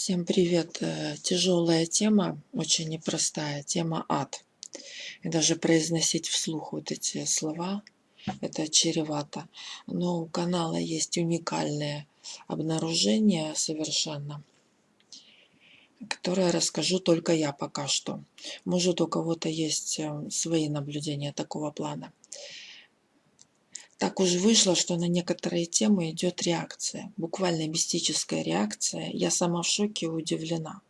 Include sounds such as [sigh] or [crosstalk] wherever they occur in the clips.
Всем привет! Э, Тяжелая тема, очень непростая, тема ад. И даже произносить вслух вот эти слова, это чревато. Но у канала есть уникальное обнаружение совершенно, которое расскажу только я пока что. Может у кого-то есть э, свои наблюдения такого плана. Так уж вышло, что на некоторые темы идет реакция, буквально мистическая реакция. Я сама в шоке и удивлена.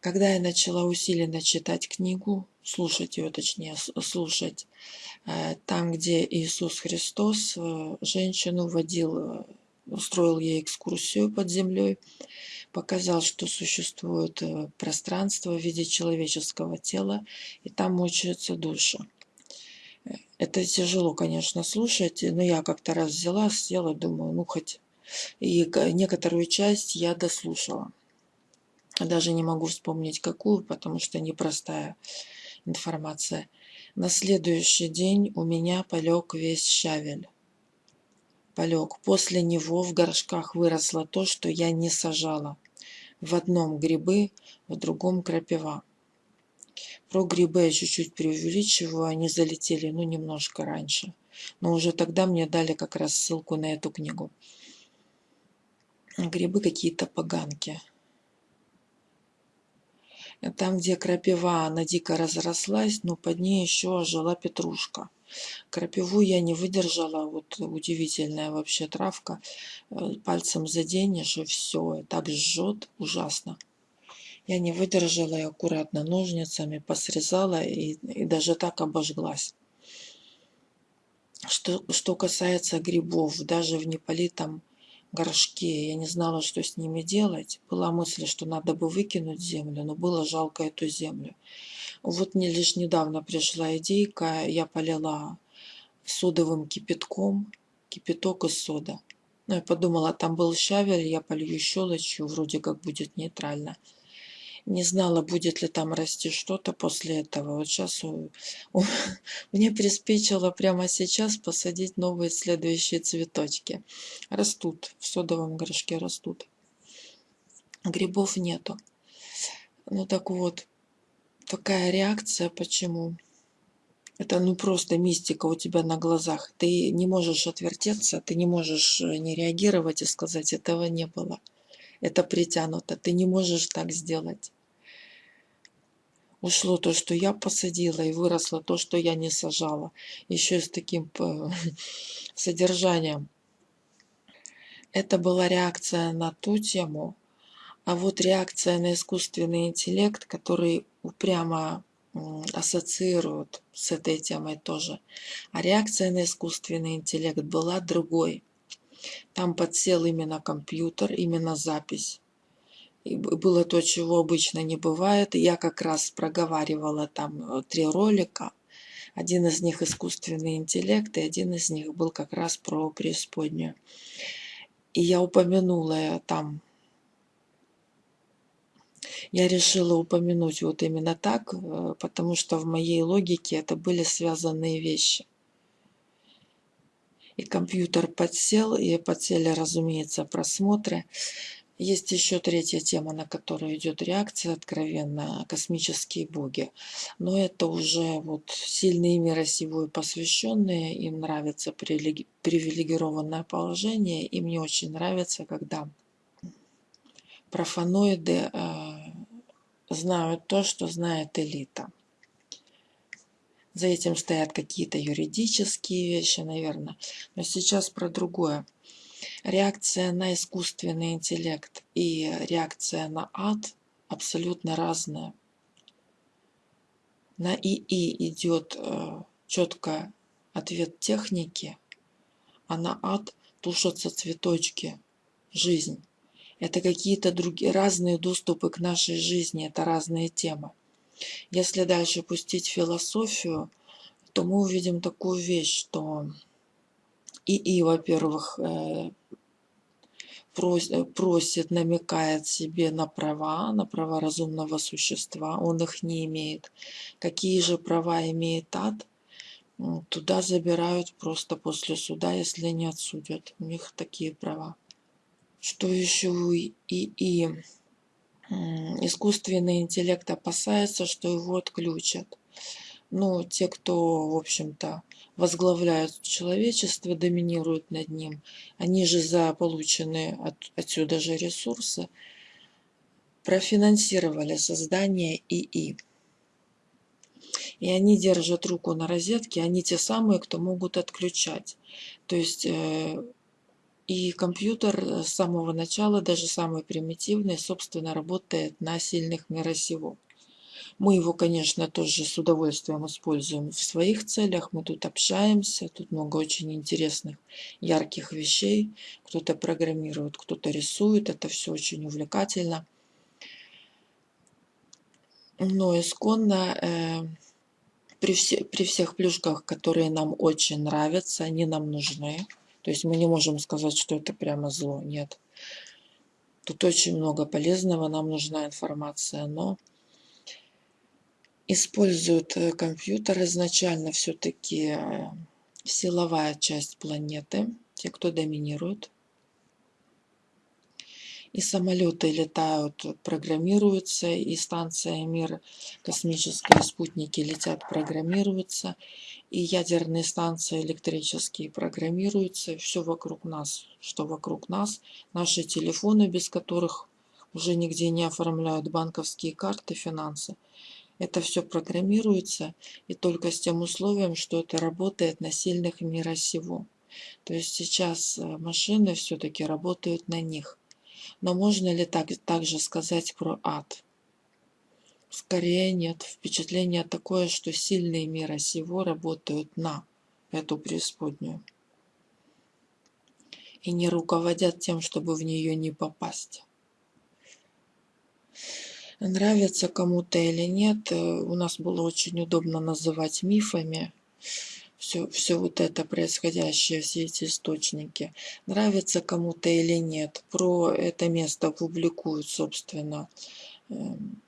Когда я начала усиленно читать книгу, слушать ее, точнее, слушать, э, там, где Иисус Христос э, женщину водил, э, устроил ей экскурсию под землей, показал, что существует пространство в виде человеческого тела, и там мучаются души. Это тяжело, конечно, слушать, но я как-то раз взяла, села, думаю, ну хоть... И некоторую часть я дослушала. Даже не могу вспомнить какую, потому что непростая информация. На следующий день у меня полег весь щавель. Полег. После него в горшках выросло то, что я не сажала. В одном грибы, в другом крапива. Про грибы я чуть-чуть преувеличиваю, они залетели, ну, немножко раньше. Но уже тогда мне дали как раз ссылку на эту книгу. Грибы какие-то поганки. Там, где крапива, она дико разрослась, но под ней еще жила петрушка. Крапиву я не выдержала, вот удивительная вообще травка. Э, пальцем заденешь и все, так жжет, ужасно. Я не выдержала и аккуратно ножницами посрезала и, и даже так обожглась. Что, что касается грибов, даже в неполитом горшке я не знала, что с ними делать. Была мысль, что надо бы выкинуть землю, но было жалко эту землю. Вот мне лишь недавно пришла идейка, я полила содовым кипятком, кипяток из сода. Ну, я подумала, там был щавель, я полью щелочью, вроде как будет нейтрально не знала, будет ли там расти что-то после этого. Вот сейчас у, [laughs] у, мне приспичило прямо сейчас посадить новые следующие цветочки. Растут, в содовом горшке растут. Грибов нету. Ну так вот, такая реакция, почему? Это ну просто мистика у тебя на глазах. Ты не можешь отвертеться, ты не можешь э, не реагировать и сказать, этого не было. Это притянуто, ты не можешь так сделать ушло то, что я посадила, и выросло то, что я не сажала. Еще с таким э, [laughs] содержанием. Это была реакция на ту тему, а вот реакция на искусственный интеллект, который упрямо ассоциируют с этой темой тоже. А реакция на искусственный интеллект была другой. Там подсел именно компьютер, именно запись было то, чего обычно не бывает. Я как раз проговаривала там э, три ролика. Один из них искусственный интеллект, и один из них был как раз про преисподнюю. И я упомянула там, я решила упомянуть вот именно так, э, потому что в моей логике это были связанные вещи. И компьютер подсел, и подсели, разумеется, просмотры. Есть еще третья тема, на которую идет реакция откровенно, космические боги. Но это уже вот сильные мира сего посвященные, им нравится привилегированное положение, и мне очень нравится, когда профаноиды э, знают то, что знает элита. За этим стоят какие-то юридические вещи, наверное. Но сейчас про другое реакция на искусственный интеллект и реакция на ад абсолютно разная. На ИИ идет э, четко ответ техники, а на ад тушатся цветочки, жизнь. Это какие-то другие разные доступы к нашей жизни, это разные темы. Если дальше пустить философию, то мы увидим такую вещь, что ИИ, во-первых, э, просит, намекает себе на права, на права разумного существа, он их не имеет. Какие же права имеет ад? Туда забирают просто после суда, если не отсудят. У них такие права. Что еще у ИИ? Искусственный интеллект опасается, что его отключат. Но те, кто, в общем-то, возглавляют человечество, доминируют над ним, они же за полученные от, отсюда же ресурсы профинансировали создание ИИ. И они держат руку на розетке, они те самые, кто могут отключать. То есть э, и компьютер с самого начала, даже самый примитивный, собственно, работает на сильных мира сего. Мы его, конечно, тоже с удовольствием используем в своих целях. Мы тут общаемся, тут много очень интересных, ярких вещей. Кто-то программирует, кто-то рисует. Это все очень увлекательно. Но исконно э, при, все, при всех плюшках, которые нам очень нравятся, они нам нужны. То есть мы не можем сказать, что это прямо зло. Нет. Тут очень много полезного, нам нужна информация, но используют э, компьютер изначально все-таки э, силовая часть планеты, те, кто доминирует. И самолеты летают, программируются, и станция Мир, космические спутники летят, программируются, и ядерные станции электрические программируются, и все вокруг нас, что вокруг нас, наши телефоны, без которых уже нигде не оформляют банковские карты, финансы – это все программируется и только с тем условием, что это работает на сильных мира сего. То есть сейчас э, машины все-таки работают на них. Но можно ли так, также сказать про ад? Скорее нет. Впечатление такое, что сильные мира сего работают на эту преисподнюю. И не руководят тем, чтобы в нее не попасть нравится кому-то или нет, э, у нас было очень удобно называть мифами все, все вот это происходящее, все эти источники. Нравится кому-то или нет, про это место публикуют, собственно, эм,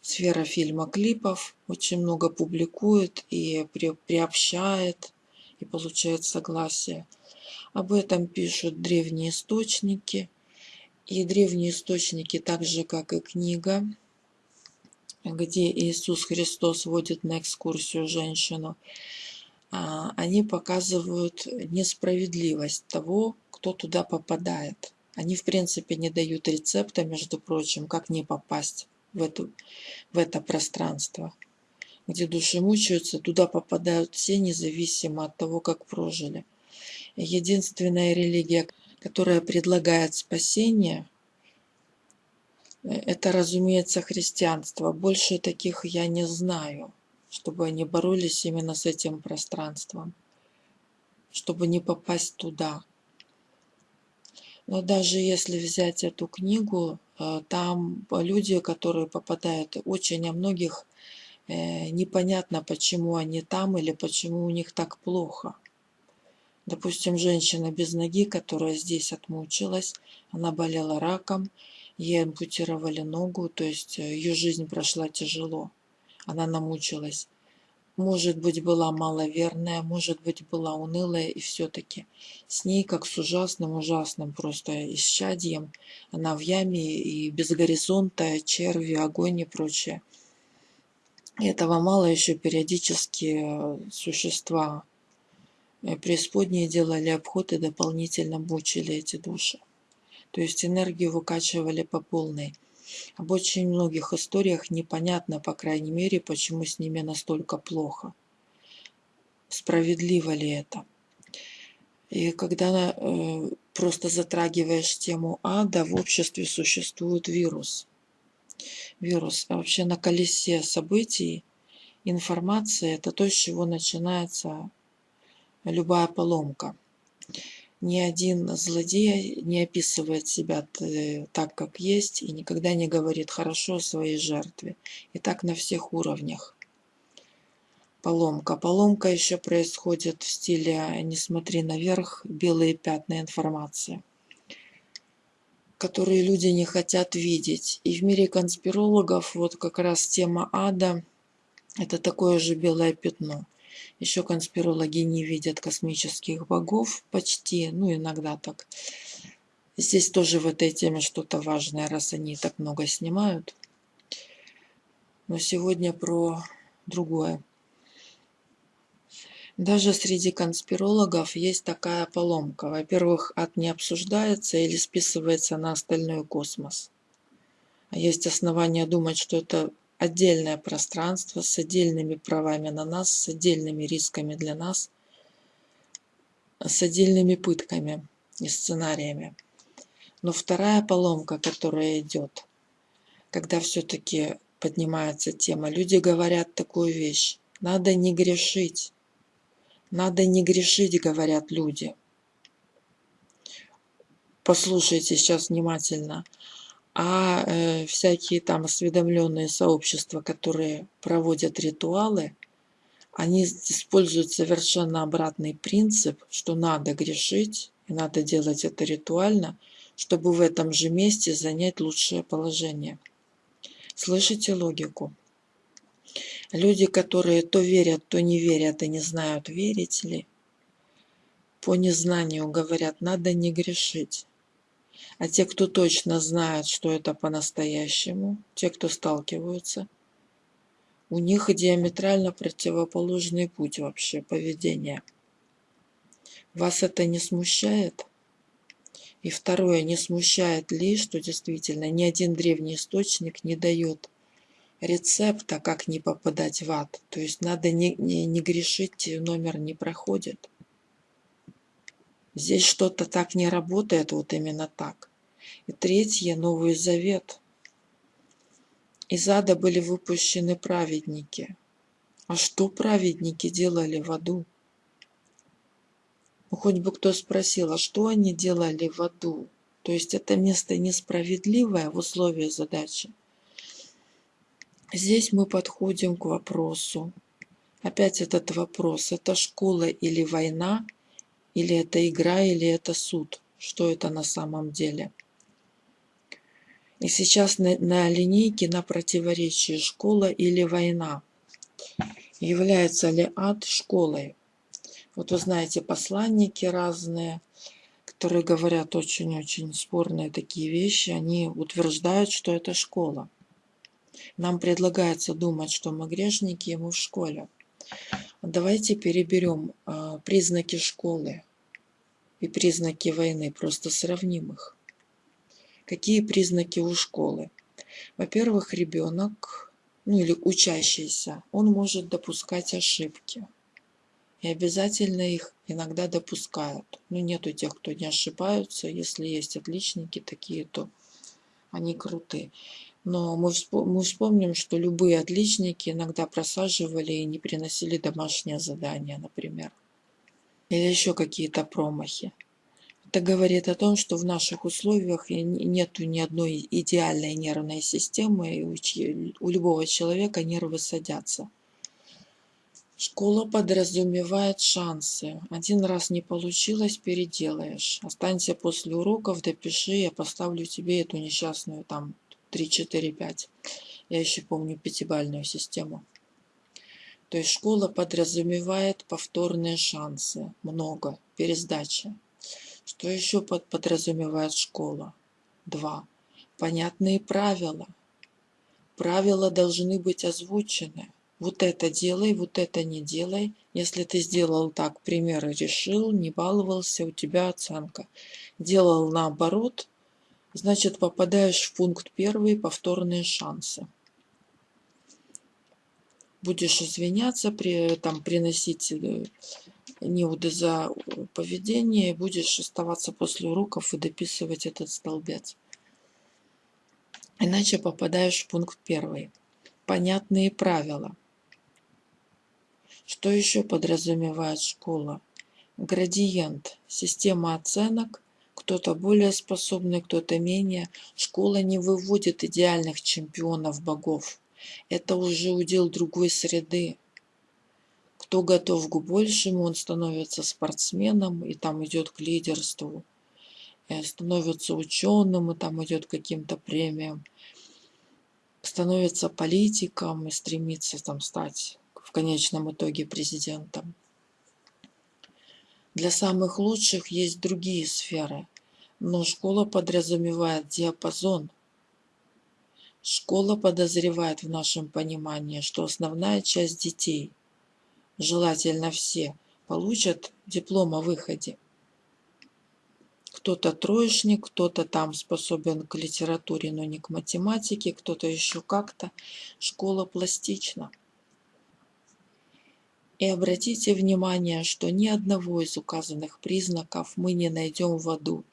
сфера фильма клипов, очень много публикует и при, приобщает, и получает согласие. Об этом пишут древние источники – и древние источники, так же как и книга, где Иисус Христос водит на экскурсию женщину, а, они показывают несправедливость того, кто туда попадает. Они, в принципе, не дают рецепта, между прочим, как не попасть в, эту, в это пространство. Где души мучаются, туда попадают все, независимо от того, как прожили. Единственная религия, которая предлагает спасение, это, разумеется, христианство. Больше таких я не знаю, чтобы они боролись именно с этим пространством, чтобы не попасть туда. Но даже если взять эту книгу, э, там люди, которые попадают, очень о многих э, непонятно, почему они там или почему у них так плохо. Допустим, женщина без ноги, которая здесь отмучилась, она болела раком, ей ампутировали ногу, то есть э, ее жизнь прошла тяжело. Она намучилась. Может быть, была маловерная, может быть, была унылая, и все-таки с ней, как с ужасным, ужасным просто исчадьем, она в яме и без горизонта, черви, огонь и прочее. И этого мало еще периодически э, существа преисподние делали обход и дополнительно мучили эти души. То есть энергию выкачивали по полной. Об очень многих историях непонятно, по крайней мере, почему с ними настолько плохо. Справедливо ли это? И когда э, просто затрагиваешь тему ада, в обществе существует вирус. Вирус. А вообще на колесе событий информация – это то, с чего начинается любая поломка. Ни один злодей не описывает себя так, как есть, и никогда не говорит хорошо о своей жертве. И так на всех уровнях. Поломка. Поломка еще происходит в стиле «не смотри наверх, белые пятна информации» которые люди не хотят видеть. И в мире конспирологов вот как раз тема ада – это такое же белое пятно. Еще конспирологи не видят космических богов почти, ну иногда так. Здесь тоже в этой теме что-то важное, раз они так много снимают. Но сегодня про другое. Даже среди конспирологов есть такая поломка. Во-первых, ад не обсуждается или списывается на остальной космос. А есть основания думать, что это отдельное пространство с отдельными правами на нас, с отдельными рисками для нас, с отдельными пытками и сценариями. Но вторая поломка, которая идет, когда все-таки поднимается тема, люди говорят такую вещь. Надо не грешить. Надо не грешить, говорят люди. Послушайте сейчас внимательно а э, всякие там осведомленные сообщества, которые проводят ритуалы, они используют совершенно обратный принцип, что надо грешить, и надо делать это ритуально, чтобы в этом же месте занять лучшее положение. Слышите логику? Люди, которые то верят, то не верят и не знают, верить ли, по незнанию говорят, надо не грешить. А те, кто точно знает, что это по-настоящему, те, кто сталкиваются, у них диаметрально противоположный путь вообще поведения. Вас это не смущает? И второе, не смущает ли, что действительно ни один древний источник не дает рецепта, как не попадать в ад. То есть надо не, не, не грешить, номер не проходит. Здесь что-то так не работает, вот именно так. И третье, Новый Завет. Из ада были выпущены праведники. А что праведники делали в аду? Ну, хоть бы кто спросил, а что они делали в аду? То есть это место несправедливое в условиях задачи. Здесь мы подходим к вопросу. Опять этот вопрос, это школа или война, или это игра, или это суд? Что это на самом деле? И сейчас на, на линейке на противоречие школа или война. Является ли ад школой? Вот вы знаете, посланники разные, которые говорят очень-очень спорные такие вещи, они утверждают, что это школа. Нам предлагается думать, что мы грешники, и мы в школе. Давайте переберем а, признаки школы и признаки войны, просто сравним их. Какие признаки у школы? Во-первых, ребенок, ну или учащийся, он может допускать ошибки. И обязательно их иногда допускают. Но нету тех, кто не ошибаются. Если есть отличники такие, то они крутые. Но мы, мы вспомним, что любые отличники иногда просаживали и не приносили домашнее задание, например. Или еще какие-то промахи. Это говорит о том, что в наших условиях нет ни одной идеальной нервной системы, и у любого человека нервы садятся. Школа подразумевает шансы. Один раз не получилось, переделаешь. Останься после уроков, допиши, я поставлю тебе эту несчастную там 3, 4, 5. Я еще помню пятибальную систему. То есть школа подразумевает повторные шансы. Много. Пересдача. Что еще под, подразумевает школа? Два. Понятные правила. Правила должны быть озвучены. Вот это делай, вот это не делай. Если ты сделал так, примеры решил, не баловался, у тебя оценка. Делал наоборот, значит попадаешь в пункт первый повторные шансы будешь извиняться при там приносить э, неуды за поведение и будешь оставаться после уроков и дописывать этот столбец иначе попадаешь в пункт первый понятные правила что еще подразумевает школа градиент система оценок кто-то более способный, кто-то менее. Школа не выводит идеальных чемпионов богов. Это уже удел другой среды. Кто готов к большему, он становится спортсменом и там идет к лидерству. И становится ученым и там идет к каким-то премиям. Становится политиком и стремится там стать в конечном итоге президентом. Для самых лучших есть другие сферы – Но школа подразумевает диапазон. Школа подозревает в нашем понимании, что основная часть детей, желательно все, получат диплом о выходе. Кто-то троечник, кто-то там способен к литературе, но не к математике, кто-то еще как-то. Школа пластична. И обратите внимание, что ни одного из указанных признаков мы не найдем в аду.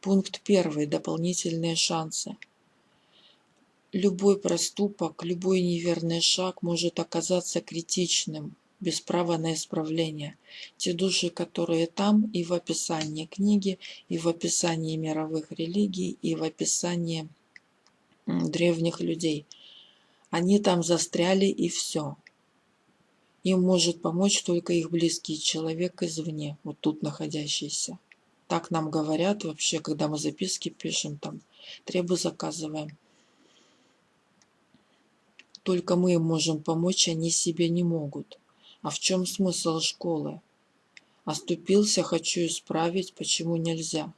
Пункт первый. Дополнительные шансы. Любой проступок, любой неверный шаг может оказаться критичным, без права на исправление. Те души, которые там и в описании книги, и в описании мировых религий, и в описании древних людей, они там застряли и все. Им может помочь только их близкий человек извне, вот тут находящийся. Так нам говорят вообще, когда мы записки пишем, там, требы заказываем. Только мы им можем помочь, они себе не могут. А в чем смысл школы? Оступился, хочу исправить, почему нельзя?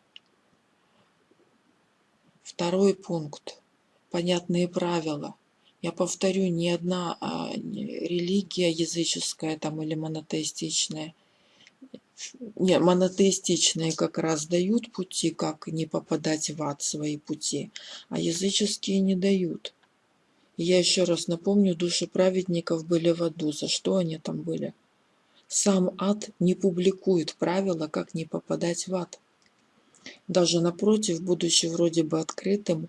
Vторой пункт. Понятные правила. Я повторю, ни одна а, религия языческая там или монотеистичная, не, монотеистичные как раз дают пути, как не попадать в ад свои пути, а языческие не дают. Я еще раз напомню, души праведников были в аду. За что они там были? Сам ад не публикует правила, как не попадать в ад. Даже напротив, будучи вроде бы открытым,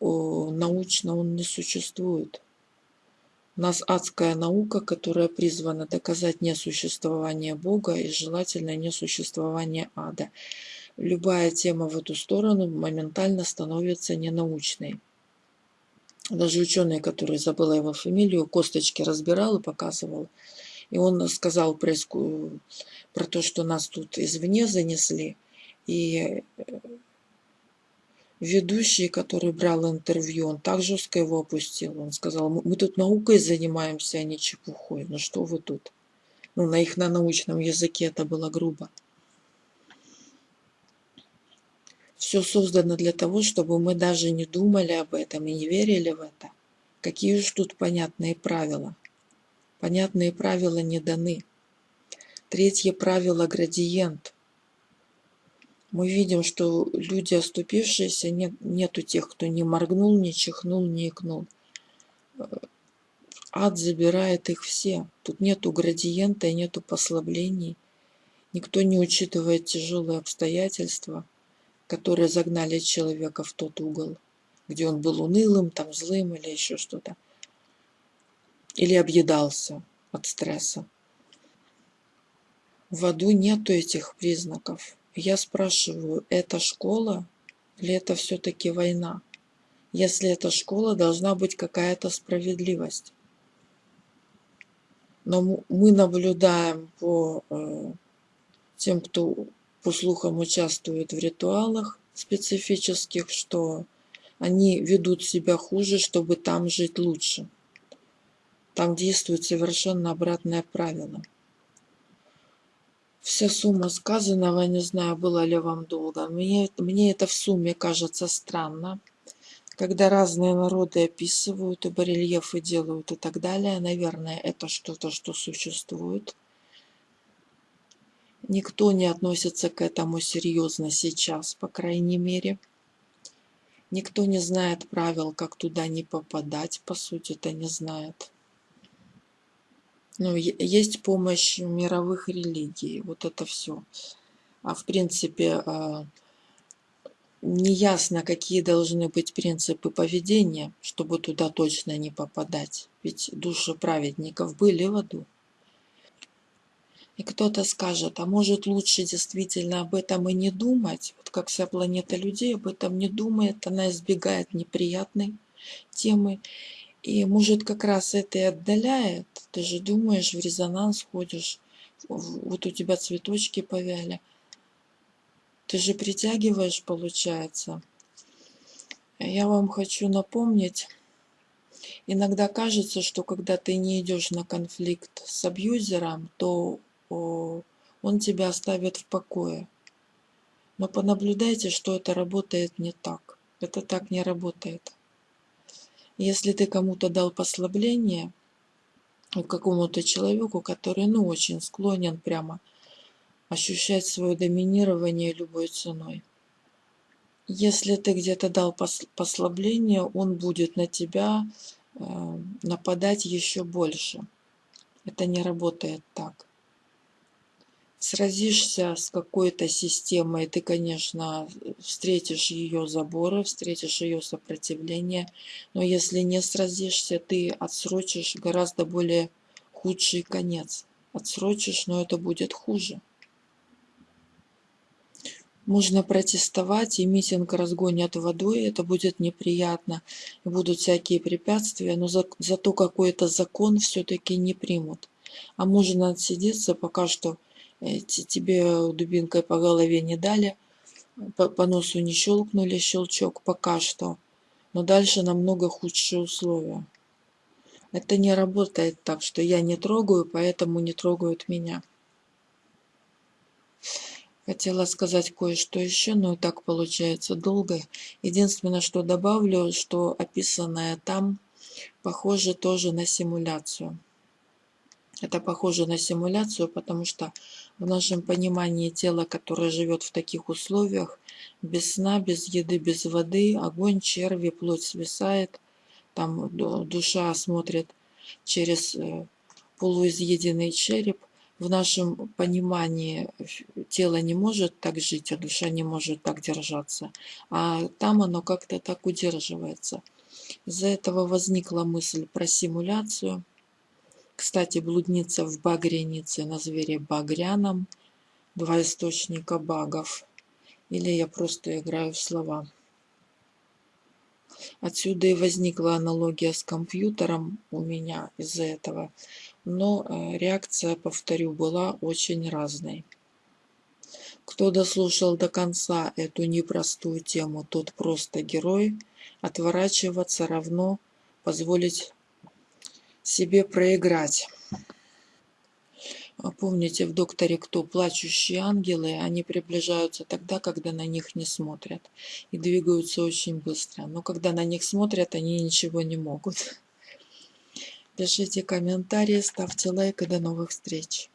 научно он не существует. Нас адская наука, которая призвана доказать несуществование Бога и желательно несуществование ада. Любая тема в эту сторону моментально становится ненаучной. Даже ученый, который забыла его фамилию, косточки разбирал и показывал. И он сказал про, про то, что нас тут извне занесли. И ведущий, который брал интервью, он так жестко его опустил. Он сказал, мы тут наукой занимаемся, а не чепухой. Ну что вы тут? Ну, на их на научном языке это было грубо. Все создано для того, чтобы мы даже не думали об этом и не верили в это. Какие же тут понятные правила? Понятные правила не даны. Третье правило – градиент – мы видим, что люди оступившиеся, нет, нету тех, кто не моргнул, не чихнул, не икнул. Э, ад забирает их все. Тут нету градиента, нету послаблений. Никто не учитывает тяжелые обстоятельства, которые загнали человека в тот угол, где он был унылым, там злым или еще что-то. Или объедался от стресса. В аду нету этих признаков. Я спрашиваю, это школа или это все-таки война? Если это школа, должна быть какая-то справедливость. Но мы наблюдаем по э, тем, кто по слухам участвует в ритуалах специфических, что они ведут себя хуже, чтобы там жить лучше. Там действует совершенно обратное правило. Вся сумма сказанного, не знаю, было ли вам долго. Мне, мне это в сумме кажется странно. Когда разные народы описывают и барельефы делают и так далее, наверное, это что-то, что существует. Никто не относится к этому серьезно сейчас, по крайней мере. Никто не знает правил, как туда не попадать, по сути, это не знает. Ну, есть помощь мировых религий, вот это все. А в принципе, а, неясно, какие должны быть принципы поведения, чтобы туда точно не попадать. Ведь души праведников были в аду. И кто-то скажет, а может лучше действительно об этом и не думать? Вот как вся планета людей об этом не думает, она избегает неприятной темы и может как раз это и отдаляет. Ты же думаешь, в резонанс ходишь, вот у тебя цветочки повяли. Ты же притягиваешь, получается. Я вам хочу напомнить, иногда кажется, что когда ты не идешь на конфликт с абьюзером, то он тебя оставит в покое. Но понаблюдайте, что это работает не так. Это так не работает. Если ты кому-то дал послабление, какому-то человеку, который, ну, очень склонен прямо ощущать свое доминирование любой ценой. Если ты где-то дал послабление, он будет на тебя э, нападать еще больше. Это не работает так. Сразишься с какой-то системой, ты, конечно, встретишь ее заборы, встретишь ее сопротивление, но если не сразишься, ты отсрочишь гораздо более худший конец. Отсрочишь, но это будет хуже. Можно протестовать, и митинг разгонят водой, это будет неприятно, будут всякие препятствия, но за, зато какой-то закон все-таки не примут. А можно отсидеться, пока что тебе дубинкой по голове не дали, по, по носу не щелкнули, щелчок пока что, но дальше намного худшие условия. Это не работает так, что я не трогаю, поэтому не трогают меня. Хотела сказать кое-что еще, но так получается долго. Единственное, что добавлю, что описанное там похоже тоже на симуляцию. Это похоже на симуляцию, потому что в нашем понимании тело, которое живет в таких условиях, без сна, без еды, без воды, огонь, черви, плоть свисает, там душа смотрит через э, полуизъеденный череп, в нашем понимании тело не может так жить, а душа не может так держаться, а там оно как-то так удерживается. Из-за этого возникла мысль про симуляцию. Кстати, блудница в багрянице на звере багряном, два источника багов. Или я просто играю в слова. Отсюда и возникла аналогия с компьютером у меня из-за этого но э, реакция, повторю, была очень разной. Кто дослушал до конца эту непростую тему, тот просто герой. Отворачиваться равно позволить себе проиграть. А помните, в «Докторе Кто» плачущие ангелы, они приближаются тогда, когда на них не смотрят. И двигаются очень быстро. Но когда на них смотрят, они ничего не могут. Пишите комментарии, ставьте лайк и до новых встреч.